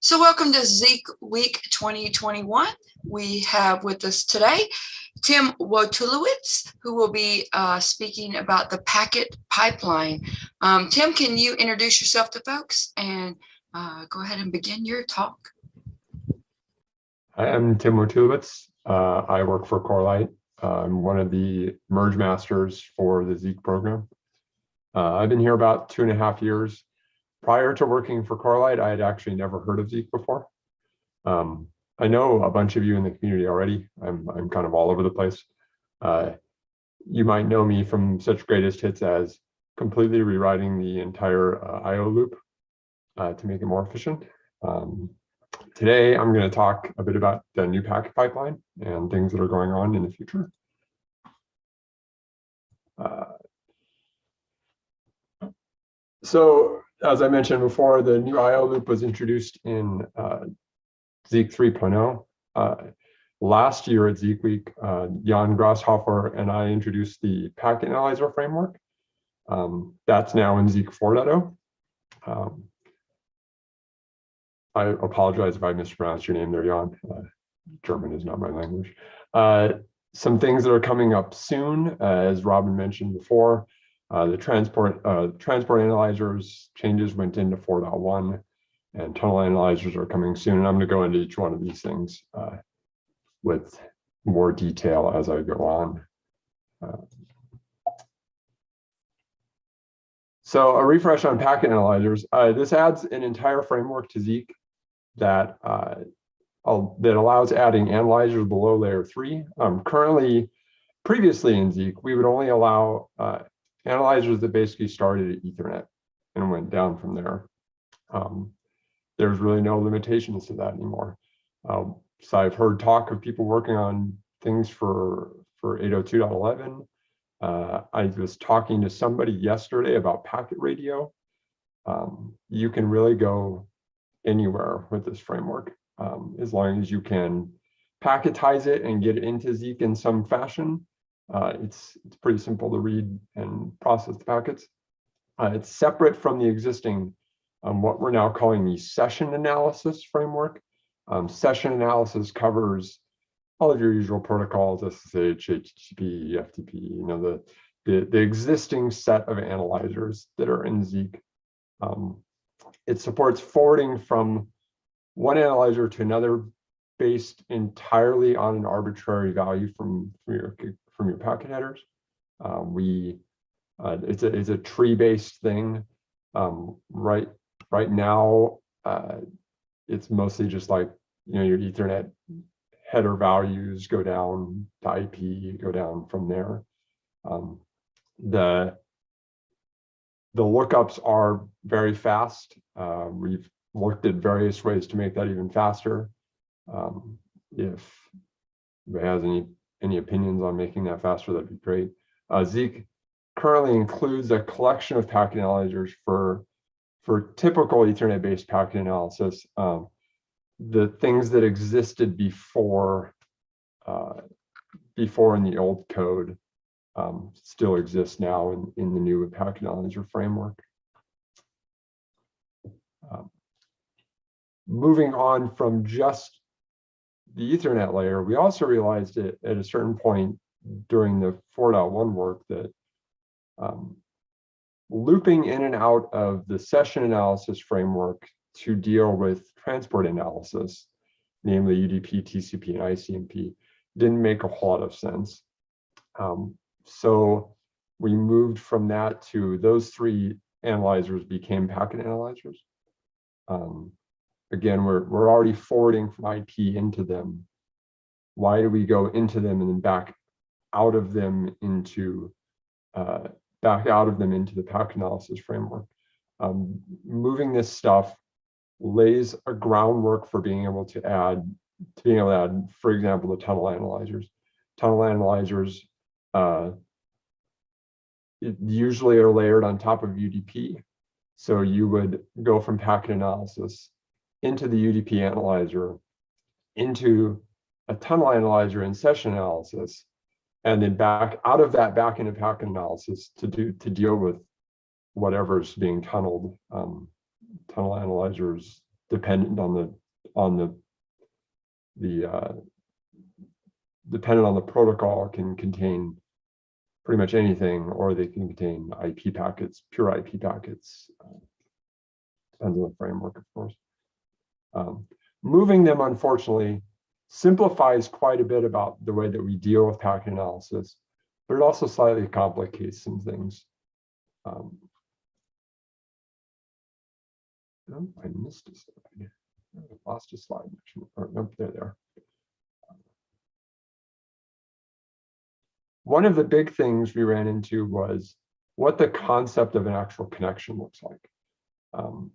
So welcome to Zeek Week 2021. We have with us today Tim Wojtulewicz, who will be uh, speaking about the packet pipeline. Um, Tim, can you introduce yourself to folks and uh, go ahead and begin your talk? I am Tim Wojtulewicz. Uh, I work for Corelight. I'm one of the merge masters for the Zeek program. Uh, I've been here about two and a half years prior to working for Corelight, I had actually never heard of Zeek before. Um, I know a bunch of you in the community already. I'm, I'm kind of all over the place. Uh, you might know me from such greatest hits as completely rewriting the entire uh, IO loop uh, to make it more efficient. Um, today, I'm going to talk a bit about the new packet pipeline and things that are going on in the future. Uh, so as I mentioned before, the new IO loop was introduced in uh, Zeek 3.0. Uh, last year at Zeek Week, uh, Jan Grashofer and I introduced the packet analyzer framework. Um, that's now in Zeek 4.0. Um, I apologize if I mispronounced your name there, Jan. Uh, German is not my language. Uh, some things that are coming up soon, uh, as Robin mentioned before, uh, the transport uh, transport analyzers changes went into 4.1 and tunnel analyzers are coming soon. And I'm going to go into each one of these things uh, with more detail as I go on. Uh, so a refresh on packet analyzers. Uh, this adds an entire framework to Zeek that that allows adding analyzers below layer three. Um, currently, previously in Zeek, we would only allow analyzers that basically started at Ethernet and went down from there. Um, there's really no limitations to that anymore. Um, so I've heard talk of people working on things for, for 802.11. Uh, I was talking to somebody yesterday about packet radio. Um, you can really go anywhere with this framework um, as long as you can packetize it and get it into Zeek in some fashion. Uh, it's, it's pretty simple to read and process the packets. Uh, it's separate from the existing, um, what we're now calling the session analysis framework. Um, session analysis covers all of your usual protocols, SSH, HTTP, FTP, you know, the, the, the existing set of analyzers that are in Zeek. Um, it supports forwarding from one analyzer to another based entirely on an arbitrary value from, from your from your packet headers. Uh, we uh, it's a it's a tree based thing. Um, right right now, uh, it's mostly just like you know your Ethernet header values go down to IP, go down from there. Um, the the lookups are very fast. Uh, we've looked at various ways to make that even faster. Um, if anybody has any any opinions on making that faster, that'd be great. Uh, Zeek currently includes a collection of packet analyzers for, for typical Ethernet-based packet analysis. Um, the things that existed before, uh, before in the old code um, still exist now in, in the new packet analyzer framework. Um, moving on from just the Ethernet layer, we also realized it at a certain point during the 4.1 work that um, looping in and out of the session analysis framework to deal with transport analysis, namely UDP, TCP, and ICMP, didn't make a whole lot of sense. Um, so we moved from that to those three analyzers became packet analyzers. Um, again, we're, we're already forwarding from IP into them. Why do we go into them and then back out of them into, uh, back out of them into the packet analysis framework? Um, moving this stuff lays a groundwork for being able to add, to being able to add, for example, the tunnel analyzers. Tunnel analyzers uh, usually are layered on top of UDP. So you would go from packet analysis into the UDP analyzer, into a tunnel analyzer and session analysis, and then back out of that back into packet analysis to do to deal with whatever's being tunneled. Um, tunnel analyzers dependent on the, on the, the, uh, dependent on the protocol can contain pretty much anything, or they can contain IP packets, pure IP packets. uh, Depends on the framework, of course. Um, moving them, unfortunately, simplifies quite a bit about the way that we deal with packet analysis, but it also slightly complicates some things. Um, no, I missed a slide. I lost a slide. Or, nope, there, there. One of the big things we ran into was what the concept of an actual connection looks like. Um,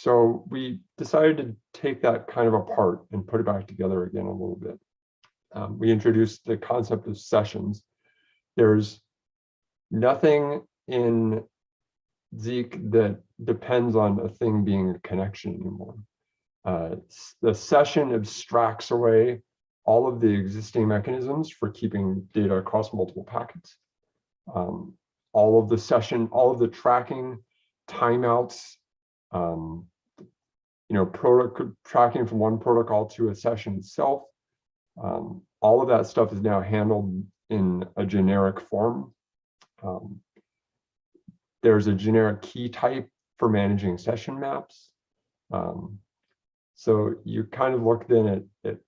so we decided to take that kind of apart and put it back together again a little bit. Um, we introduced the concept of sessions. There's nothing in Zeek that depends on a thing being a connection anymore. Uh, the session abstracts away all of the existing mechanisms for keeping data across multiple packets. Um, all of the session, all of the tracking, timeouts, um, you know, protocol tracking from one protocol to a session itself. Um, all of that stuff is now handled in a generic form. Um, there's a generic key type for managing session maps. Um, so you kind of look then at, at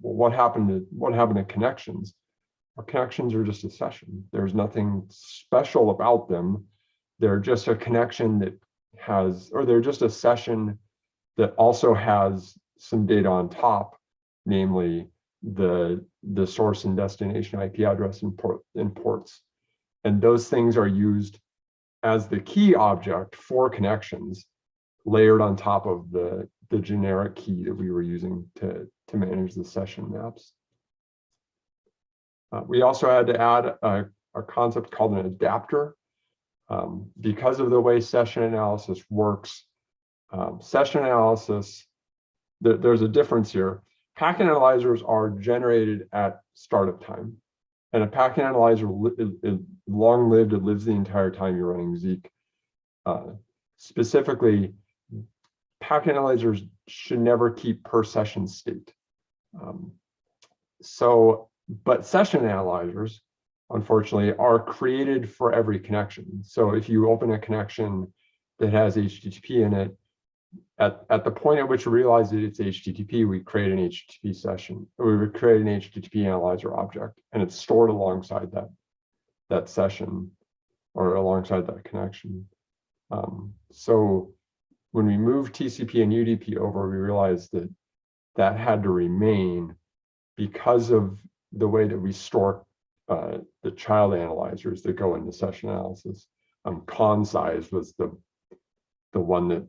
what happened to what happened to connections. Our connections are just a session. There's nothing special about them. They're just a connection that has, or they're just a session that also has some data on top, namely the, the source and destination IP address and, port, and ports. And those things are used as the key object for connections layered on top of the, the generic key that we were using to, to manage the session maps. Uh, we also had to add a, a concept called an adapter. Um, because of the way session analysis works, um, session analysis, th there's a difference here. Packet analyzers are generated at startup time. And a packet analyzer is long lived, it lives the entire time you're running Zeek. Uh, specifically, packet analyzers should never keep per session state. Um, so, but session analyzers, unfortunately, are created for every connection. So if you open a connection that has HTTP in it, at, at the point at which we realize that it's HTTP, we create an HTTP session, we would create an HTTP analyzer object, and it's stored alongside that, that session or alongside that connection. Um, so when we moved TCP and UDP over, we realized that that had to remain because of the way that we store uh, the child analyzers that go into session analysis. Um, ConnSize was the the one that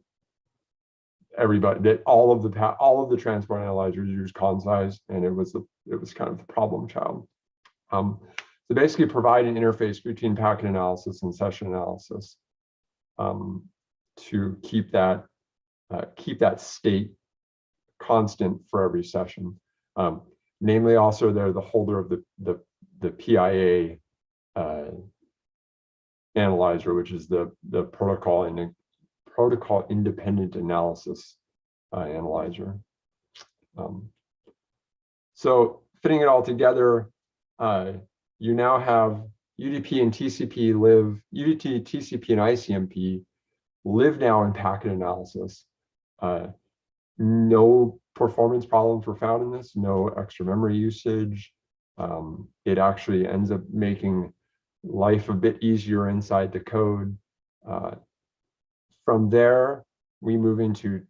everybody that all of the all of the transport analyzers use ConnSize, and it was the it was kind of the problem child. Um, so basically provide an interface between packet analysis and session analysis um, to keep that uh, keep that state constant for every session. Um, namely, also they're the holder of the the the PIA uh, analyzer, which is the the protocol and protocol independent analysis uh, analyzer. Um, so fitting it all together, uh, you now have UDP and TCP live, UDP, TCP, and ICMP live now in packet analysis. Uh, no performance problems were found in this, no extra memory usage. Um, it actually ends up making life a bit easier inside the code. Uh, from there, we move into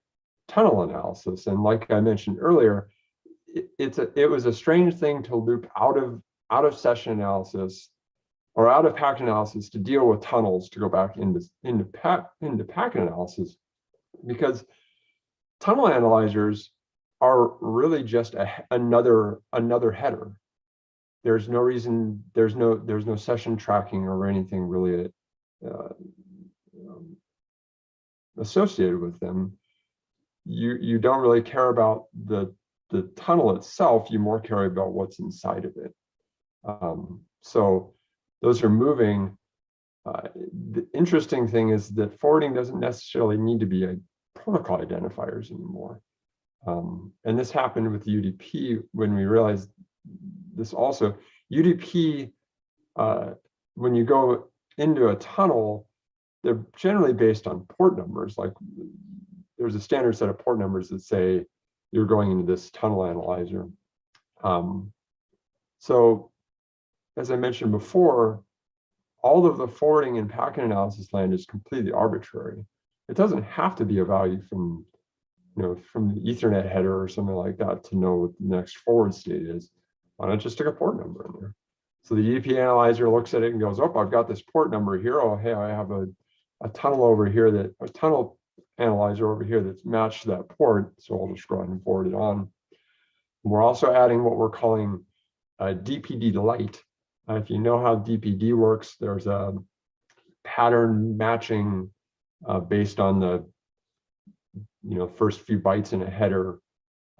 tunnel analysis. And like I mentioned earlier, it, it's a, it was a strange thing to loop out of out of session analysis or out of packet analysis to deal with tunnels to go back into into pack into packet analysis because tunnel analyzers are really just a, another another header. There's no reason, there's no there's no session tracking or anything really uh, um, associated with them. You you don't really care about the the tunnel itself. You more care about what's inside of it. Um, so those are moving. Uh, the interesting thing is that forwarding doesn't necessarily need to be a protocol identifiers anymore. Um, and this happened with UDP when we realized this also. UDP, uh, when you go into a tunnel, they're generally based on port numbers. Like there's a standard set of port numbers that say you're going into this tunnel analyzer. Um, so as I mentioned before, all of the forwarding and packet analysis land is completely arbitrary. It doesn't have to be a value from, you know, from the Ethernet header or something like that to know what the next forward state is. Why not just stick a port number in there? So the UDP analyzer looks at it and goes, oh, I've got this port number here. Oh, hey, I have a, a tunnel over here that a tunnel analyzer over here that's matched that port. So I'll just go ahead and forward it on. We're also adding what we're calling a DPD light. Uh, if you know how DPD works, there's a pattern matching uh, based on the you know first few bytes in a header,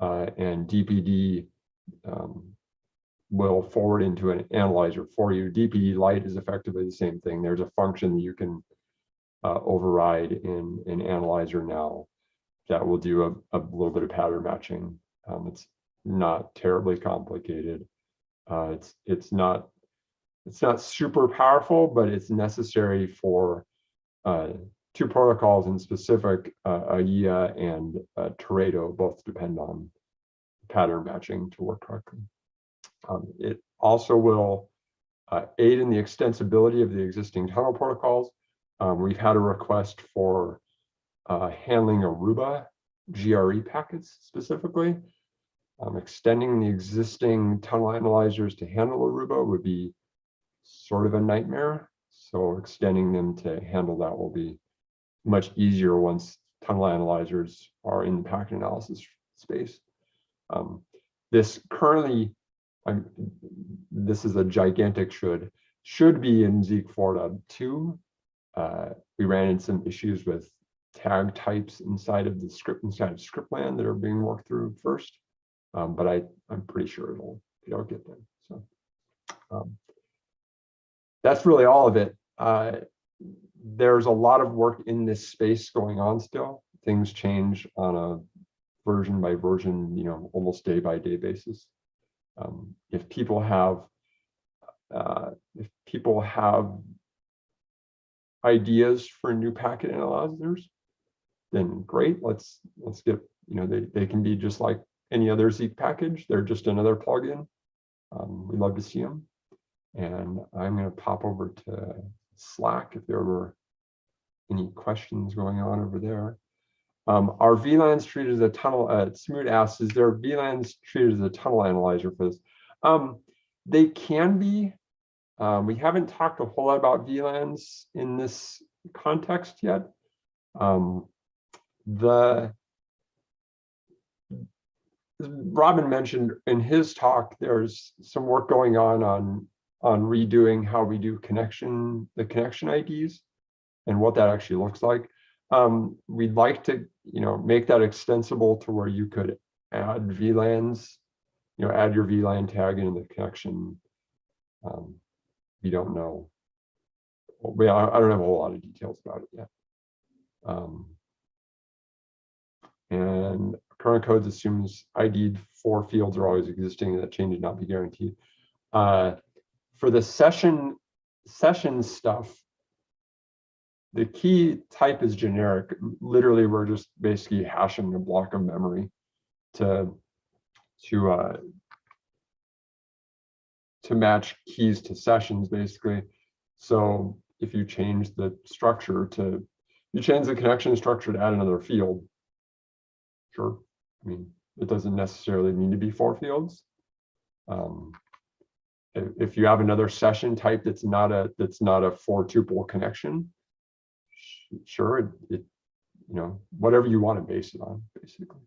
uh, and DPD um, will forward into an analyzer for you. DPD light is effectively the same thing. There's a function that you can uh, override in an analyzer now that will do a, a little bit of pattern matching. Um, it's not terribly complicated. Uh, it's it's not it's not super powerful, but it's necessary for uh, two protocols in specific, uh, AYIYA and uh, Teredo both depend on pattern matching to work correctly. Um, it also will uh, aid in the extensibility of the existing tunnel protocols. Um, we've had a request for uh, handling Aruba GRE packets specifically. Um, extending the existing tunnel analyzers to handle Aruba would be sort of a nightmare. So extending them to handle that will be much easier once tunnel analyzers are in the packet analysis space. Um, this currently, I'm, this is a gigantic should, should be in Zeek 4.2. Uh, we ran into some issues with tag types inside of the script, inside of scriptland that are being worked through first. Um, but I, I'm pretty sure it'll, it'll get there. So um, that's really all of it. Uh, there's a lot of work in this space going on still. Things change on a version by version, you know, almost day by day basis. Um, if people have, uh, if people have ideas for new packet analyzers, then great. Let's let's get you know they they can be just like any other Zeek package. They're just another plugin. Um, we love to see them. And I'm going to pop over to Slack if there were any questions going on over there. Um, are VLANs treated as a tunnel? Uh, Smoot asks, is there VLANs treated as a tunnel analyzer for this? Um, they can be. Um, we haven't talked a whole lot about VLANs in this context yet. Um, the Robin mentioned in his talk, there's some work going on on on redoing how we do connection, the connection IDs and what that actually looks like. Um, we'd like to, you know, make that extensible to where you could add VLANs, you know, add your VLAN tag into the connection. Um, we don't know. Well, I don't have a whole lot of details about it yet. Um, and current codes assumes ID four fields are always existing and that change would not be guaranteed. Uh, for the session session stuff, the key type is generic. Literally, we're just basically hashing a block of memory to to uh, to match keys to sessions, basically. So if you change the structure to you change the connection structure to add another field, sure. I mean, it doesn't necessarily need to be four fields. Um, if you have another session type that's not a that's not a four tuple connection, sure, it, it you know whatever you want to base it on, basically.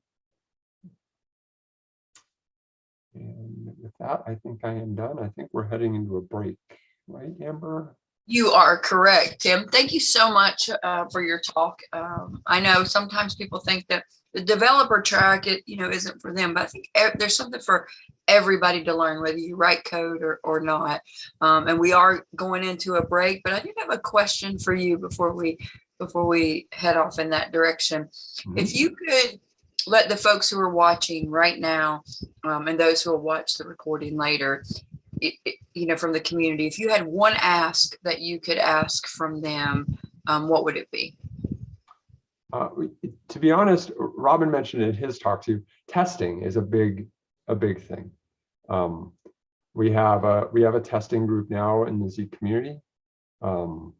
And with that, I think I am done. I think we're heading into a break, right, Amber? You are correct, Tim. Thank you so much uh, for your talk. Um, I know sometimes people think that the developer track, it you know, isn't for them, but I think there's something for everybody to learn, whether you write code or, or not. Um, and we are going into a break, but I do have a question for you before we before we head off in that direction. Mhm. If you could let the folks who are watching right now um, and those who will watch the recording later, it, it- you know, from the community, if you had one ask that you could ask from them, um, what would it be? Uh, to be honest, Robin mentioned in his talk too, testing is a big, a big thing. Um, we have a, we have a testing group now in the Z community. Um,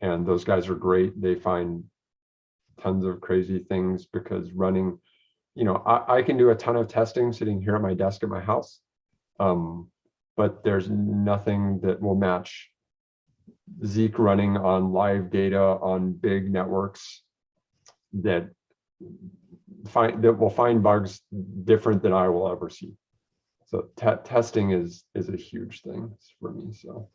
and those guys are great. They find tons of crazy things because running, you know, I, I can do a ton of testing sitting here at my desk at my house. Um, but there's nothing that will match Zeek running on live data on big networks that find that will find bugs different than I will ever see. So testing is is a huge thing for me. So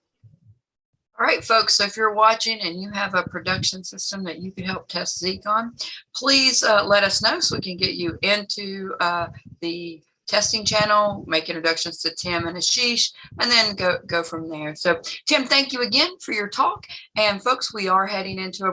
All right, folks, so if you're watching and you have a production system that you could help test Zeek on, please uh, let us know so we can get you into uh, the testing channel, make introductions to Tim and Ashish, and then go, go from there. So Tim, thank you again for your talk. And folks, we are heading into a